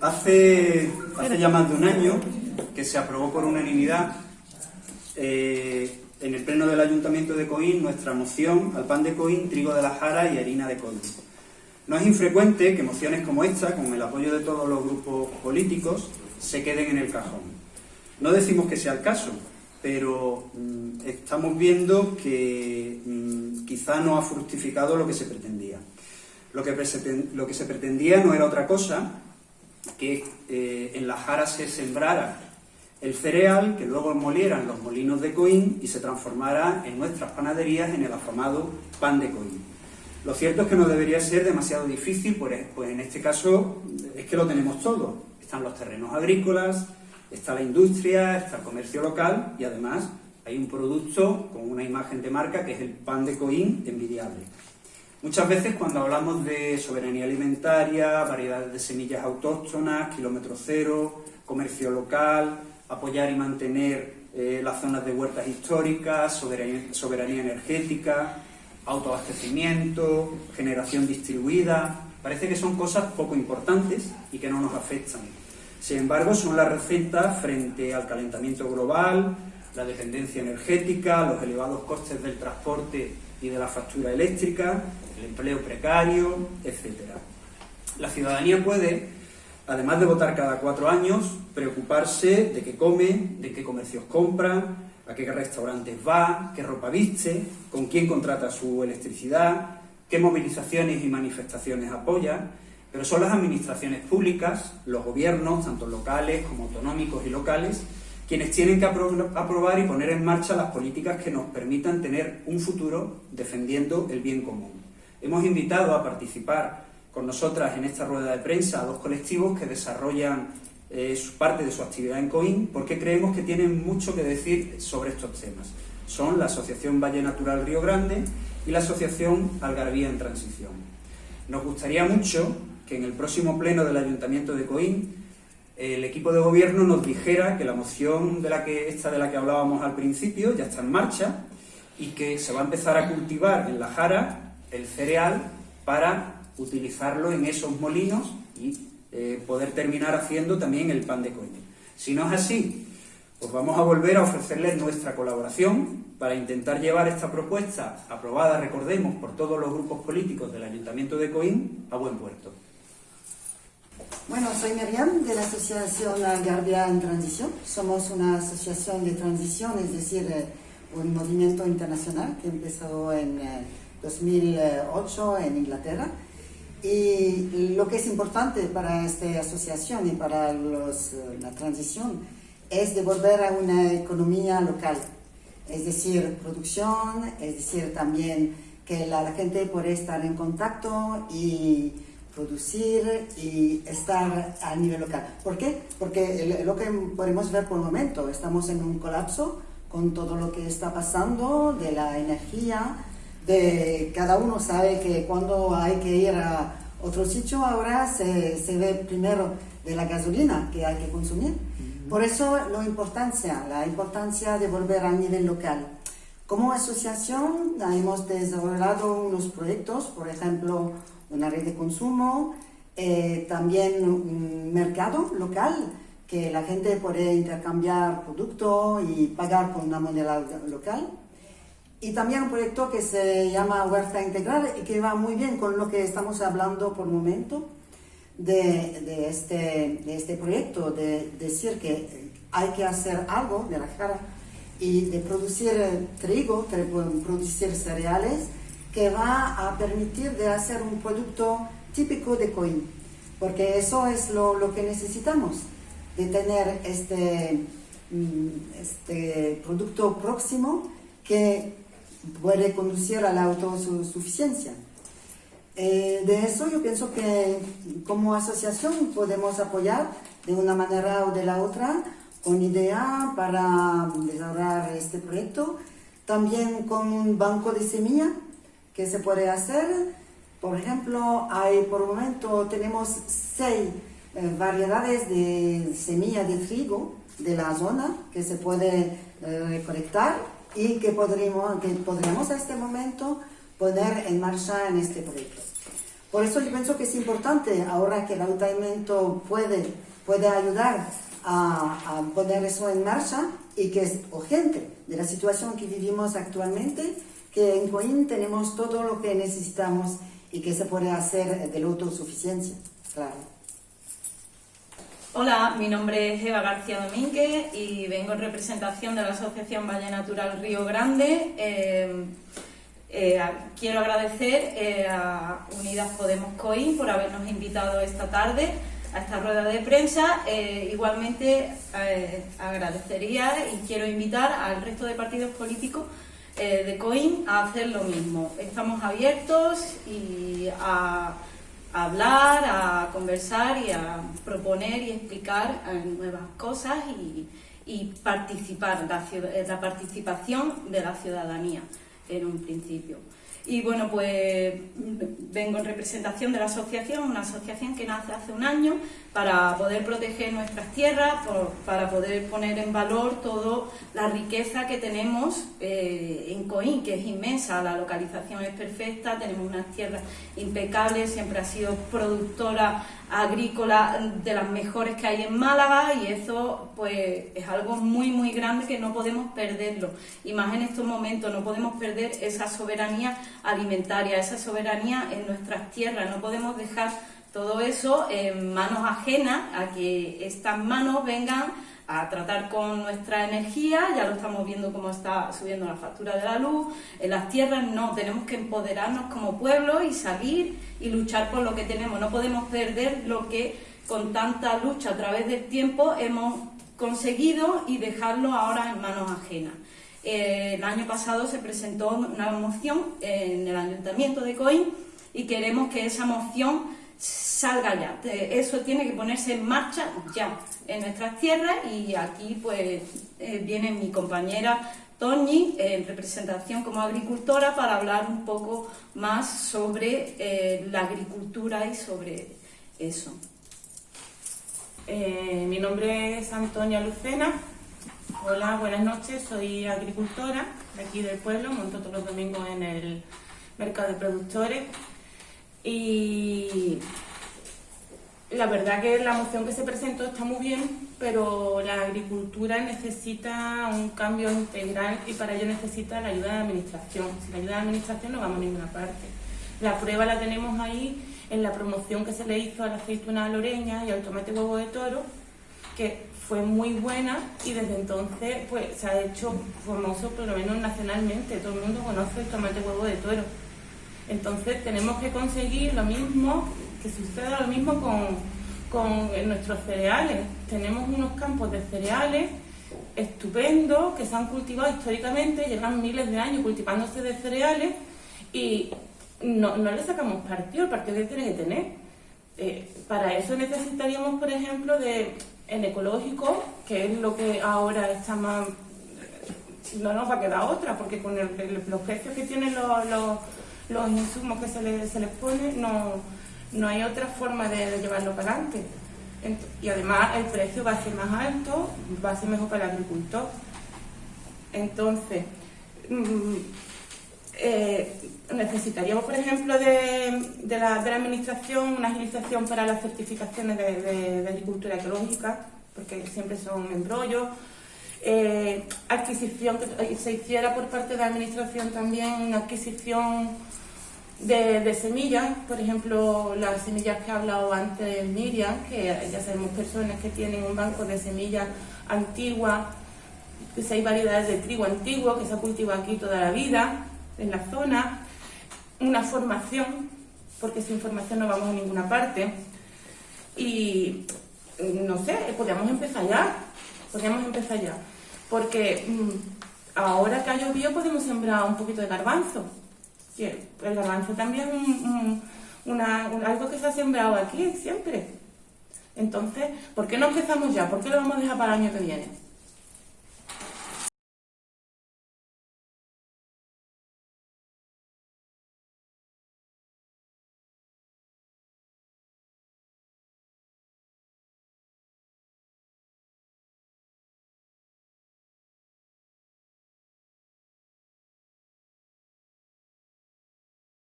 hace, ya más de un año que se aprobó por unanimidad eh, en el pleno del Ayuntamiento de Coín nuestra moción al pan de Coín, trigo de la jara y harina de Coín. No es infrecuente que mociones como esta, con el apoyo de todos los grupos políticos, se queden en el cajón. No decimos que sea el caso, pero mm, estamos viendo que mm, quizá no ha fructificado lo que se pretendía. Lo que se pretendía no era otra cosa que eh, en la jara se sembrara el cereal, que luego molieran los molinos de Coín y se transformara en nuestras panaderías en el afamado pan de Coín. Lo cierto es que no debería ser demasiado difícil, pues, pues en este caso es que lo tenemos todo. Están los terrenos agrícolas, está la industria, está el comercio local y además hay un producto con una imagen de marca que es el pan de Coín envidiable. Muchas veces cuando hablamos de soberanía alimentaria, variedades de semillas autóctonas, kilómetro cero, comercio local, apoyar y mantener eh, las zonas de huertas históricas, soberanía, energética, autoabastecimiento, generación distribuida... Parece que son cosas poco importantes y que no nos afectan. Sin embargo, son las recetas frente al calentamiento global, la dependencia energética, los elevados costes del transporte y de la factura eléctrica, el empleo precario, etc. La ciudadanía puede además de votar cada cuatro años, preocuparse de qué come, de qué comercios compra, a qué restaurantes va, qué ropa viste, con quién contrata su electricidad, qué movilizaciones y manifestaciones apoya, pero son las administraciones públicas, los gobiernos, tanto locales como autonómicos y locales, quienes tienen que aprobar y poner en marcha las políticas que nos permitan tener un futuro defendiendo el bien común. Hemos invitado a participar con nosotras en esta rueda de prensa a dos colectivos que desarrollan eh, parte de su actividad en COIN porque creemos que tienen mucho que decir sobre estos temas. Son la Asociación Valle Natural Río Grande y la Asociación Algarabía en Transición. Nos gustaría mucho que en el próximo pleno del Ayuntamiento de Coín el equipo de gobierno nos dijera que la moción de la que, esta de la que hablábamos al principio ya está en marcha y que se va a empezar a cultivar en la jara el cereal para utilizarlo en esos molinos y eh, poder terminar haciendo también el pan de coño. Si no es así, pues vamos a volver a ofrecerles nuestra colaboración para intentar llevar esta propuesta, aprobada, recordemos, por todos los grupos políticos del Ayuntamiento de Coín, a buen puerto. Bueno, soy Miriam de la Asociación Algarbia en Transición. Somos una asociación de transición, es decir, eh, un movimiento internacional que empezó en 2008 eh, en Inglaterra y lo que es importante para esta asociación y para los, la transición es de volver a una economía local, es decir, producción, es decir, también que la, gente puede estar en contacto y producir y estar a nivel local. ¿Por qué? Porque lo que podemos ver por el momento, estamos en un colapso con todo lo que está pasando de la energía, de cada uno sabe que cuando hay que ir a otro sitio ahora se, se ve primero de la gasolina que hay que consumir. Por eso la importancia, la importancia de volver a nivel local. Como asociación hemos desarrollado unos proyectos, por ejemplo, una red de consumo, eh, también un mercado local, que la gente puede intercambiar productos y pagar con una moneda local y también un proyecto que se llama Huerta Integral y que va muy bien con lo que estamos hablando por momento de, de, este, de este proyecto, de decir que hay que hacer algo de la cara y de producir trigo, de producir cereales, que va a permitir de hacer un producto típico de Coín, porque eso es lo, lo que necesitamos, de tener este, mm, este producto próximo que puede conducir a la autosuficiencia. Eh, de eso yo pienso que como asociación podemos apoyar de una manera o de la otra con idea para desarrollar este proyecto. También con un banco de semilla que se puede hacer. Por ejemplo, hay por el momento tenemos seis eh, variedades de semilla de trigo de la zona que se puede eh, recolectar y que podríamos, que podríamos a este momento poner en marcha en este proyecto. Por eso yo pienso que es importante, ahora que el ayuntamiento puede, puede ayudar a, a poner eso en marcha y que es urgente de la situación que vivimos actualmente, que en Coín tenemos todo lo que necesitamos y que se puede hacer de la autosuficiencia, claro. Hola, mi nombre es Eva García Domínguez y vengo en representación de la Asociación Valle Natural Río Grande. Eh, eh, quiero agradecer eh, a Unidas Podemos COIN por habernos invitado esta tarde a esta rueda de prensa. igualmente agradecería y quiero invitar al resto de partidos políticos de COIN a hacer lo mismo. Estamos abiertos y a hablar, a conversar y a proponer y explicar eh, nuevas cosas y, participar, la, la participación de la ciudadanía en un principio. Y bueno, pues vengo en representación de la asociación, una asociación que nace hace un año para poder proteger nuestras tierras, para poder poner en valor toda la riqueza que tenemos eh, en Coín, que es inmensa, la localización es perfecta, tenemos unas tierras impecables, siempre ha sido productora agrícola de las mejores que hay en Málaga y eso pues es algo muy muy grande que no podemos perderlo. Y más en estos momentos no podemos perder esa soberanía alimentaria, esa soberanía en nuestras tierras, no podemos dejar todo eso en manos ajenas a que estas manos vengan a tratar con nuestra energía, ya lo estamos viendo cómo está subiendo la factura de la luz, en las tierras no, tenemos que empoderarnos como pueblo y salir y luchar por lo que tenemos, no podemos perder lo que con tanta lucha a través del tiempo hemos conseguido y dejarlo ahora en manos ajenas. Eh, el año pasado se presentó una moción en el Ayuntamiento de Coín y queremos que esa moción salga ya. Eso tiene que ponerse en marcha ya en nuestras tierras y aquí pues eh, viene mi compañera Toñi en representación como agricultora para hablar un poco más sobre eh, la agricultura y sobre eso. Eh, mi nombre es Antonia Lucena. Hola, buenas noches. Soy agricultora de aquí del pueblo. Monto todos los domingos en el mercado de productores y la verdad que la moción que se presentó está muy bien, pero la agricultura necesita un cambio integral y para ello necesita la ayuda de la administración. Sin la ayuda de la administración no vamos a ninguna parte. La prueba la tenemos ahí en la promoción que se le hizo a la aceituna loreña y al tomate huevo de toro, que fue muy buena y desde entonces pues se ha hecho famoso por lo menos nacionalmente. Todo el mundo conoce el tomate huevo de toro. Entonces tenemos que conseguir lo mismo, que suceda lo mismo con, nuestros cereales. Tenemos unos campos de cereales estupendos que se han cultivado históricamente, llevan miles de años cultivándose de cereales y no, no le sacamos partido, el partido que tiene que tener. Eh, para eso necesitaríamos, por ejemplo, de en ecológico, que es lo que ahora está más... No nos va a quedar otra, porque con los precios que tienen los los insumos que se, le, se les pone, no, no hay otra forma de, llevarlo para adelante. Y además el precio va a ser más alto, va a ser mejor para el agricultor. Entonces, mm, eh, necesitaríamos, por ejemplo, de, de, la, de, Administración una agilización para las certificaciones de, de agricultura ecológica, porque siempre son embrollos. Eh, adquisición que se hiciera por parte de la Administración también una adquisición de, semillas, por ejemplo, las semillas que ha hablado antes Miriam, que ya sabemos personas que tienen un banco de semillas antiguas, que hay variedades de trigo antiguo que se ha cultivado aquí toda la vida, en la zona, una formación, porque sin formación no vamos a ninguna parte, y no sé, podríamos empezar ya, podríamos empezar ya, porque mm, ahora que ha llovido podemos sembrar un poquito de garbanzo, el garbanzo también es algo que se ha sembrado aquí siempre. Entonces, ¿por qué no empezamos ya? ¿Por qué lo vamos a dejar para el año que viene?